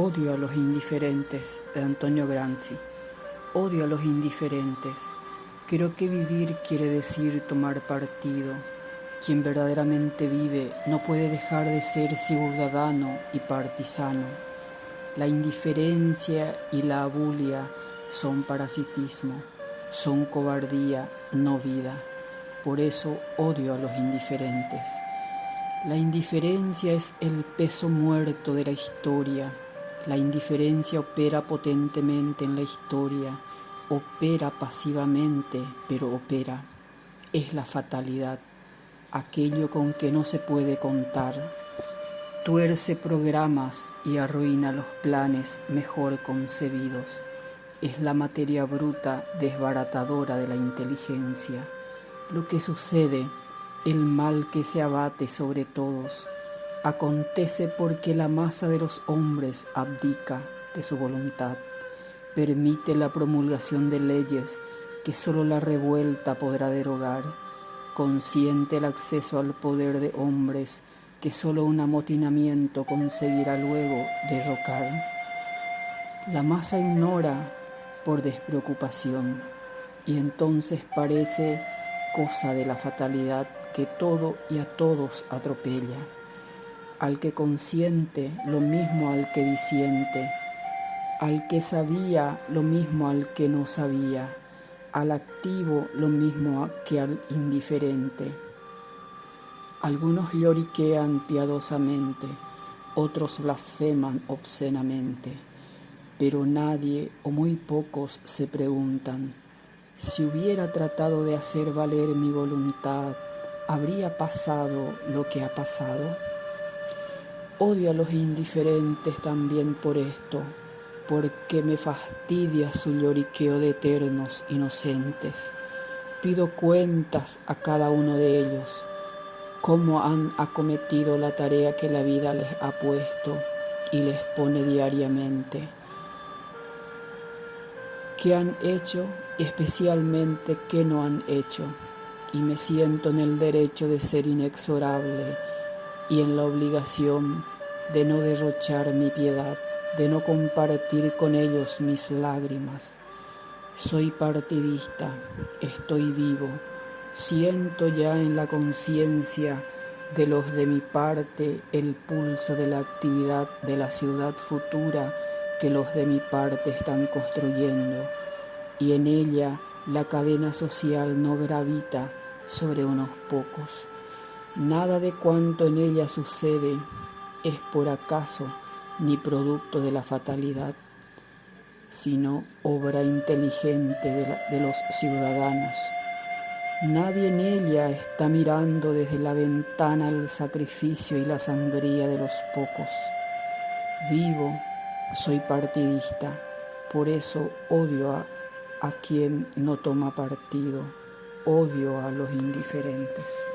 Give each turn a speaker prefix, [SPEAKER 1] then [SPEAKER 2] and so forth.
[SPEAKER 1] Odio a los indiferentes de Antonio Gramsci. Odio a los indiferentes. Creo que vivir quiere decir tomar partido. Quien verdaderamente vive no puede dejar de ser ciudadano y partisano. La indiferencia y la abulia son parasitismo, son cobardía, no vida. Por eso odio a los indiferentes. La indiferencia es el peso muerto de la historia la indiferencia opera potentemente en la historia, opera pasivamente, pero opera. Es la fatalidad, aquello con que no se puede contar. Tuerce programas y arruina los planes mejor concebidos. Es la materia bruta desbaratadora de la inteligencia. Lo que sucede, el mal que se abate sobre todos, Acontece porque la masa de los hombres abdica de su voluntad, permite la promulgación de leyes que sólo la revuelta podrá derogar, consiente el acceso al poder de hombres que sólo un amotinamiento conseguirá luego derrocar. La masa ignora por despreocupación y entonces parece cosa de la fatalidad que todo y a todos atropella al que consiente lo mismo al que disiente, al que sabía lo mismo al que no sabía, al activo lo mismo que al indiferente. Algunos lloriquean piadosamente, otros blasfeman obscenamente, pero nadie o muy pocos se preguntan, si hubiera tratado de hacer valer mi voluntad, ¿habría pasado lo que ha pasado? Odio a los indiferentes también por esto, porque me fastidia su lloriqueo de eternos inocentes. Pido cuentas a cada uno de ellos, cómo han acometido la tarea que la vida les ha puesto y les pone diariamente. ¿Qué han hecho y especialmente qué no han hecho? Y me siento en el derecho de ser inexorable y en la obligación de no derrochar mi piedad, de no compartir con ellos mis lágrimas. Soy partidista, estoy vivo, siento ya en la conciencia de los de mi parte el pulso de la actividad de la ciudad futura que los de mi parte están construyendo, y en ella la cadena social no gravita sobre unos pocos. Nada de cuanto en ella sucede es por acaso ni producto de la fatalidad, sino obra inteligente de, los ciudadanos. Nadie en ella está mirando desde la ventana el sacrificio y la sangría de los pocos. Vivo, soy partidista, por eso odio a, a quien no toma partido, odio a los indiferentes.